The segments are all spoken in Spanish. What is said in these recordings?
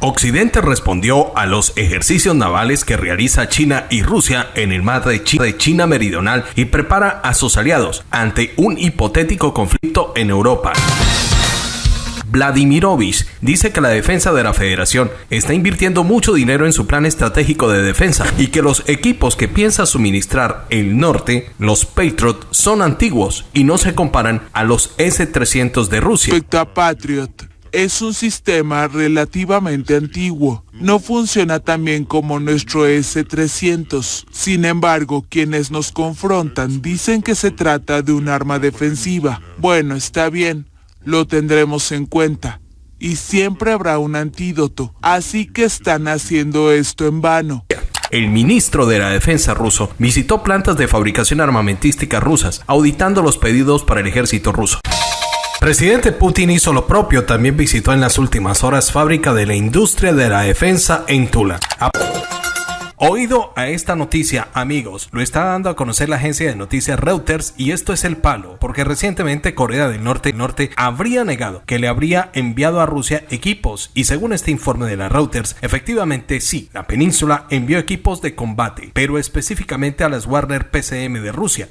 Occidente respondió a los ejercicios navales que realiza China y Rusia en el mar de China, de China Meridional y prepara a sus aliados ante un hipotético conflicto en Europa. Vladimirovich dice que la defensa de la federación está invirtiendo mucho dinero en su plan estratégico de defensa y que los equipos que piensa suministrar el norte, los Patriot, son antiguos y no se comparan a los S-300 de Rusia. Es un sistema relativamente antiguo. No funciona tan bien como nuestro S-300. Sin embargo, quienes nos confrontan dicen que se trata de un arma defensiva. Bueno, está bien lo tendremos en cuenta. Y siempre habrá un antídoto. Así que están haciendo esto en vano. El ministro de la Defensa ruso visitó plantas de fabricación armamentística rusas, auditando los pedidos para el ejército ruso. Presidente Putin hizo lo propio, también visitó en las últimas horas fábrica de la industria de la defensa en Tula. Oído a esta noticia, amigos, lo está dando a conocer la agencia de noticias Reuters y esto es el palo, porque recientemente Corea del Norte, Norte habría negado que le habría enviado a Rusia equipos y según este informe de la Reuters, efectivamente sí, la península envió equipos de combate, pero específicamente a las Warner PCM de Rusia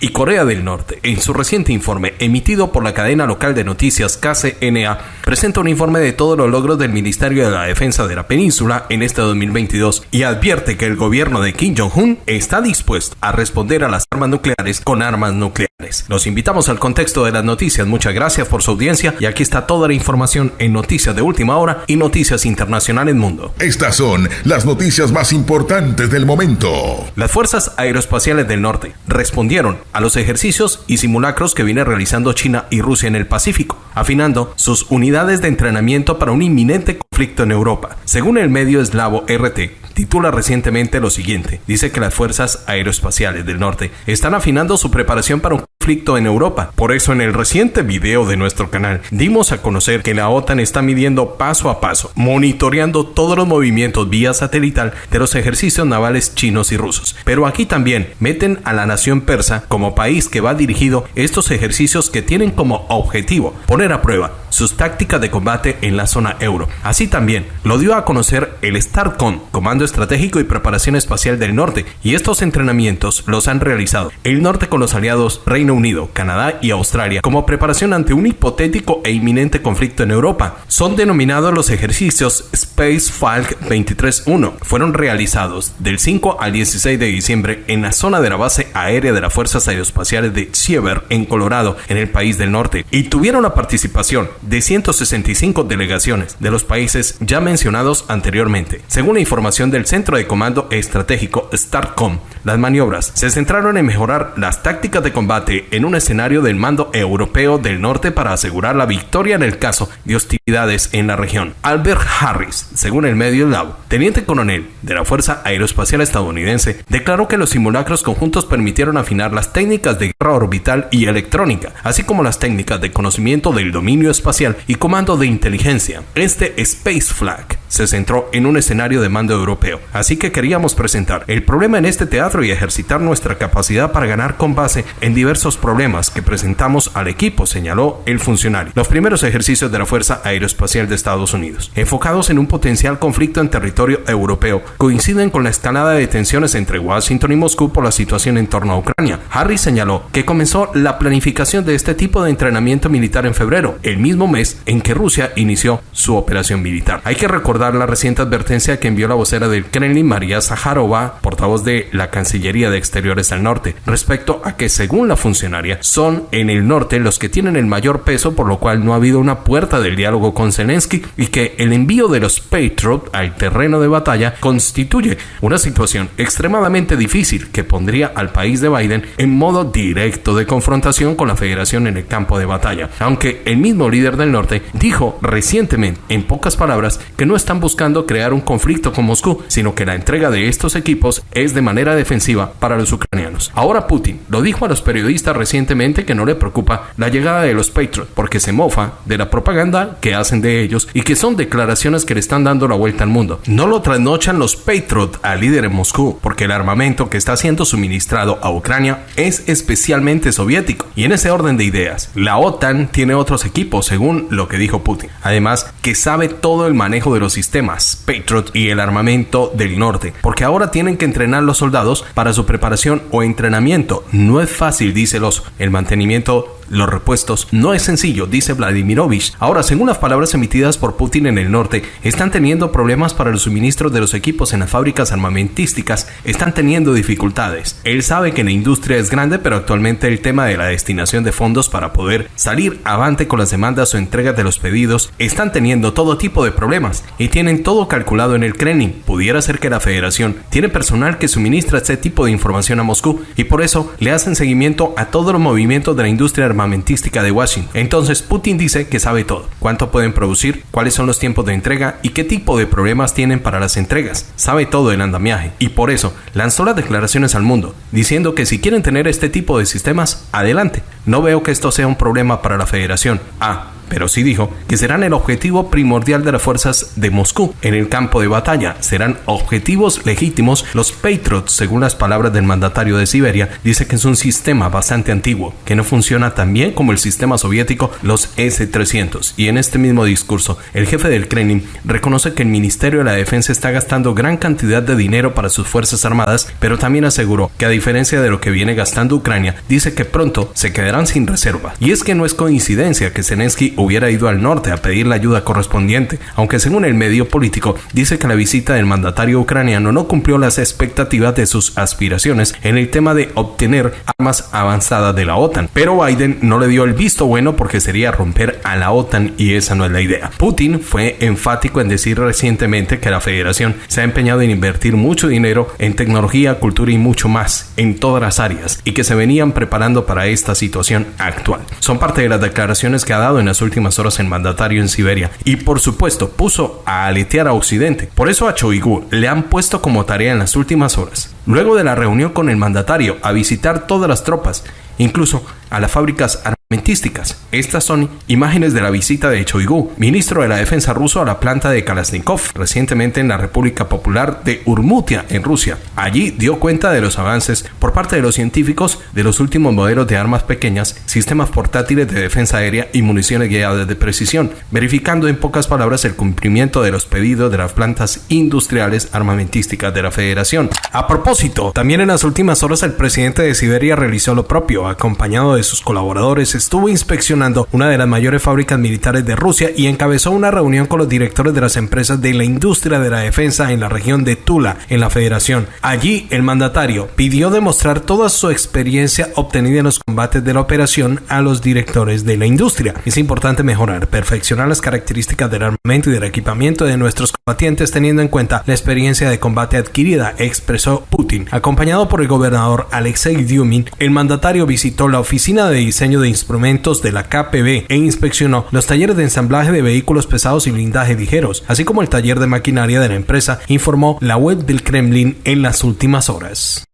y Corea del Norte, en su reciente informe emitido por la cadena local de noticias KCNA, presenta un informe de todos los logros del Ministerio de la Defensa de la Península en este 2022 y advierte que el gobierno de Kim Jong-un está dispuesto a responder a las armas nucleares con armas nucleares. Los invitamos al contexto de las noticias. Muchas gracias por su audiencia y aquí está toda la información en Noticias de Última Hora y Noticias Internacionales Mundo. Estas son las noticias más importantes del momento. Las Fuerzas Aeroespaciales del Norte respondieron a los ejercicios y simulacros que viene realizando China y Rusia en el Pacífico, afinando sus unidades de entrenamiento para un inminente conflicto en Europa. Según el medio eslavo RT, titula recientemente lo siguiente. Dice que las fuerzas aeroespaciales del norte están afinando su preparación para un conflicto en Europa. Por eso en el reciente video de nuestro canal dimos a conocer que la OTAN está midiendo paso a paso, monitoreando todos los movimientos vía satelital de los ejercicios navales chinos y rusos. Pero aquí también meten a la nación persa como país que va dirigido estos ejercicios que tienen como objetivo poner a prueba sus tácticas de combate en la zona euro. Así también lo dio a conocer el STARCOM, Comando Estratégico y Preparación Espacial del Norte, y estos entrenamientos los han realizado el norte con los aliados Reino Unido, Canadá y Australia como preparación ante un hipotético e inminente conflicto en Europa. Son denominados los ejercicios Space Falk 23-1. Fueron realizados del 5 al 16 de diciembre en la zona de la base aérea de las Fuerzas Aeroespaciales de Siever en Colorado, en el país del norte, y tuvieron la participación de 165 delegaciones de los países ya mencionados anteriormente. Según la información del Centro de Comando Estratégico STARCOM, las maniobras se centraron en mejorar las tácticas de combate en un escenario del mando europeo del norte para asegurar la victoria en el caso de hostilidades en la región. Albert Harris, según el medio Lab, teniente coronel de la Fuerza Aeroespacial estadounidense, declaró que los simulacros conjuntos permitieron afinar las técnicas de guerra orbital y electrónica, así como las técnicas de conocimiento del dominio espacial y comando de inteligencia. Este Space Flag se centró en un escenario de mando europeo, así que queríamos presentar el problema en este teatro y ejercitar nuestra capacidad para ganar con base en diversos problemas que presentamos al equipo, señaló el funcionario. Los primeros ejercicios de la Fuerza Aeroespacial de Estados Unidos, enfocados en un potencial conflicto en territorio europeo, coinciden con la escalada de tensiones entre Washington y Moscú por la situación en torno a Ucrania. Harry señaló que comenzó la planificación de este tipo de entrenamiento militar en febrero, el mismo mes en que Rusia inició su operación militar. Hay que recordar la reciente advertencia que envió la vocera del Kremlin, María Zaharova, portavoz de la Cancillería de Exteriores al Norte, respecto a que según la funcionaria son en el norte los que tienen el mayor peso, por lo cual no ha habido una puerta del diálogo con Zelensky y que el envío de los Patriot al terreno de batalla constituye una situación extremadamente difícil que pondría al país de Biden en modo directo de confrontación con la federación en el campo de batalla, aunque el mismo líder del Norte dijo recientemente, en pocas palabras, que no está están buscando crear un conflicto con Moscú, sino que la entrega de estos equipos es de manera defensiva para los ucranianos. Ahora Putin lo dijo a los periodistas recientemente que no le preocupa la llegada de los Patriots porque se mofa de la propaganda que hacen de ellos y que son declaraciones que le están dando la vuelta al mundo. No lo trasnochan los Patriots al líder en Moscú porque el armamento que está siendo suministrado a Ucrania es especialmente soviético. Y en ese orden de ideas, la OTAN tiene otros equipos según lo que dijo Putin. Además, que sabe todo el manejo de los sistemas Patriot y el armamento del norte, porque ahora tienen que entrenar los soldados para su preparación o entrenamiento. No es fácil, dice los el mantenimiento los repuestos no es sencillo, dice Vladimirovich. Ahora, según las palabras emitidas por Putin en el norte, están teniendo problemas para los suministros de los equipos en las fábricas armamentísticas, están teniendo dificultades. Él sabe que la industria es grande, pero actualmente el tema de la destinación de fondos para poder salir avante con las demandas o entregas de los pedidos están teniendo todo tipo de problemas y tienen todo calculado en el Kremlin. Pudiera ser que la federación tiene personal que suministra este tipo de información a Moscú y por eso le hacen seguimiento a todos los movimientos de la industria armamentística armamentística de Washington. Entonces Putin dice que sabe todo, cuánto pueden producir, cuáles son los tiempos de entrega y qué tipo de problemas tienen para las entregas. Sabe todo el andamiaje y por eso lanzó las declaraciones al mundo, diciendo que si quieren tener este tipo de sistemas, adelante. No veo que esto sea un problema para la federación. Ah, pero sí dijo que serán el objetivo primordial de las fuerzas de Moscú en el campo de batalla. Serán objetivos legítimos. Los Patriots, según las palabras del mandatario de Siberia, dice que es un sistema bastante antiguo, que no funciona tan bien como el sistema soviético, los S-300. Y en este mismo discurso, el jefe del Kremlin reconoce que el Ministerio de la Defensa está gastando gran cantidad de dinero para sus Fuerzas Armadas, pero también aseguró que a diferencia de lo que viene gastando Ucrania, dice que pronto se quedarán sin reserva. Y es que no es coincidencia que Zelensky hubiera ido al norte a pedir la ayuda correspondiente, aunque según el medio político dice que la visita del mandatario ucraniano no cumplió las expectativas de sus aspiraciones en el tema de obtener armas avanzadas de la OTAN. Pero Biden no le dio el visto bueno porque sería romper a la OTAN y esa no es la idea. Putin fue enfático en decir recientemente que la federación se ha empeñado en invertir mucho dinero en tecnología, cultura y mucho más en todas las áreas y que se venían preparando para esta situación actual. Son parte de las declaraciones que ha dado en las últimas horas el mandatario en Siberia y por supuesto puso a aletear a Occidente. Por eso a Choigu le han puesto como tarea en las últimas horas, luego de la reunión con el mandatario, a visitar todas las tropas, incluso a las fábricas armamentísticas. Estas son imágenes de la visita de Choigu, ministro de la Defensa ruso a la planta de Kalashnikov, recientemente en la República Popular de Urmutia, en Rusia. Allí dio cuenta de los avances por parte de los científicos de los últimos modelos de armas pequeñas, sistemas portátiles de defensa aérea y municiones guiadas de precisión, verificando en pocas palabras el cumplimiento de los pedidos de las plantas industriales armamentísticas de la Federación. A propósito, también en las últimas horas el presidente de Siberia realizó lo propio, acompañado de sus colaboradores estuvo inspeccionando una de las mayores fábricas militares de Rusia y encabezó una reunión con los directores de las empresas de la industria de la defensa en la región de Tula, en la Federación. Allí, el mandatario pidió demostrar toda su experiencia obtenida en los combates de la operación a los directores de la industria. Es importante mejorar, perfeccionar las características del armamento y del equipamiento de nuestros combatientes teniendo en cuenta la experiencia de combate adquirida, expresó Putin. Acompañado por el gobernador Alexei Dyumin, el mandatario visitó la oficina de diseño de instrumentos de la KPB e inspeccionó los talleres de ensamblaje de vehículos pesados y blindaje ligeros, así como el taller de maquinaria de la empresa, informó la web del Kremlin en las últimas horas.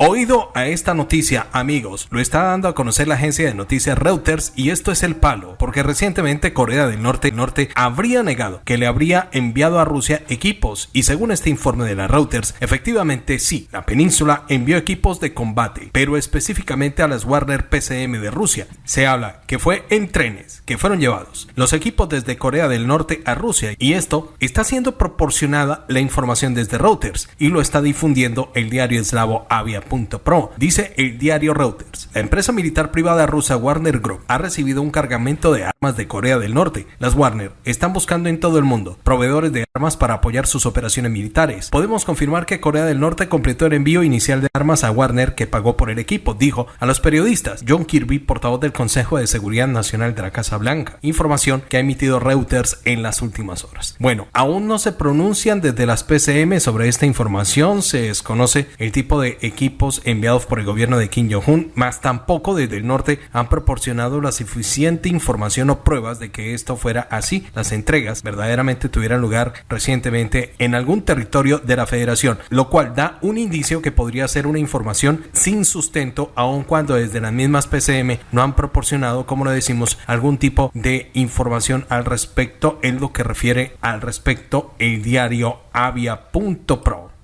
Oído a esta noticia, amigos, lo está dando a conocer la agencia de noticias Reuters y esto es el palo, porque recientemente Corea del Norte, Norte habría negado que le habría enviado a Rusia equipos y según este informe de la Reuters, efectivamente sí, la península envió equipos de combate, pero específicamente a las Warner PCM de Rusia. Se habla que fue en trenes que fueron llevados los equipos desde Corea del Norte a Rusia y esto está siendo proporcionada la información desde Reuters y lo está difundiendo el diario eslavo Avia Pro. Dice el diario Reuters. La empresa militar privada rusa Warner Group ha recibido un cargamento de armas de Corea del Norte. Las Warner están buscando en todo el mundo proveedores de armas para apoyar sus operaciones militares. Podemos confirmar que Corea del Norte completó el envío inicial de armas a Warner que pagó por el equipo, dijo a los periodistas John Kirby, portavoz del Consejo de Seguridad Nacional de la Casa Blanca. Información que ha emitido Reuters en las últimas horas. Bueno, aún no se pronuncian desde las PCM sobre esta información, se desconoce el tipo de equipo enviados por el gobierno de Kim Jong-un, más tampoco desde el norte han proporcionado la suficiente información o pruebas de que esto fuera así. Las entregas verdaderamente tuvieran lugar recientemente en algún territorio de la federación, lo cual da un indicio que podría ser una información sin sustento, aun cuando desde las mismas PCM no han proporcionado, como lo decimos, algún tipo de información al respecto en lo que refiere al respecto el diario avia.pro.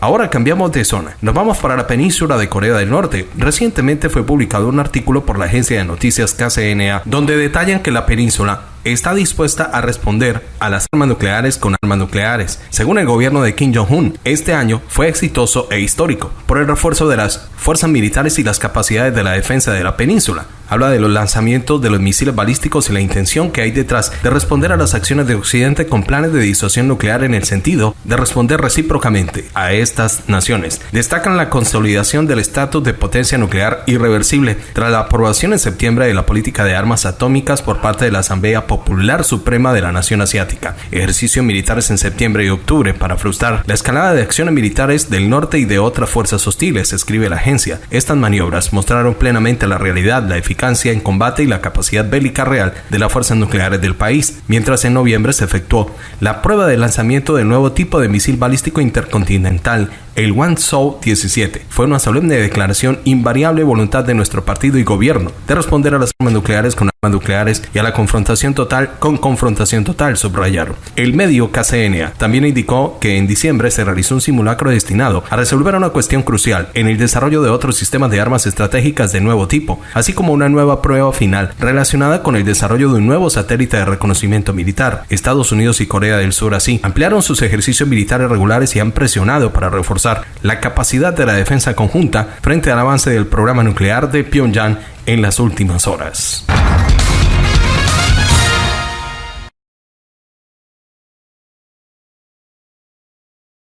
Ahora cambiamos de zona. Nos vamos para la península de Corea del Norte. Recientemente fue publicado un artículo por la agencia de noticias KCNA donde detallan que la península está dispuesta a responder a las armas nucleares con armas nucleares. Según el gobierno de Kim Jong-un, este año fue exitoso e histórico por el refuerzo de las fuerzas militares y las capacidades de la defensa de la península. Habla de los lanzamientos de los misiles balísticos y la intención que hay detrás de responder a las acciones de Occidente con planes de disuasión nuclear en el sentido de responder recíprocamente a estas naciones. Destacan la consolidación del estatus de potencia nuclear irreversible tras la aprobación en septiembre de la política de armas atómicas por parte de la Asamblea Popular Suprema de la Nación Asiática. Ejercicios militares en septiembre y octubre para frustrar la escalada de acciones militares del norte y de otras fuerzas hostiles, escribe la agencia. Estas maniobras mostraron plenamente la realidad, la eficacia en combate y la capacidad bélica real de las fuerzas nucleares del país, mientras en noviembre se efectuó la prueba de lanzamiento del nuevo tipo de misil balístico intercontinental el Soul 17 fue una solemne declaración invariable voluntad de nuestro partido y gobierno de responder a las armas nucleares con armas nucleares y a la confrontación total con confrontación total, subrayaron. El medio KCNA también indicó que en diciembre se realizó un simulacro destinado a resolver una cuestión crucial en el desarrollo de otros sistemas de armas estratégicas de nuevo tipo, así como una nueva prueba final relacionada con el desarrollo de un nuevo satélite de reconocimiento militar. Estados Unidos y Corea del Sur así ampliaron sus ejercicios militares regulares y han presionado para la capacidad de la defensa conjunta frente al avance del programa nuclear de Pyongyang en las últimas horas.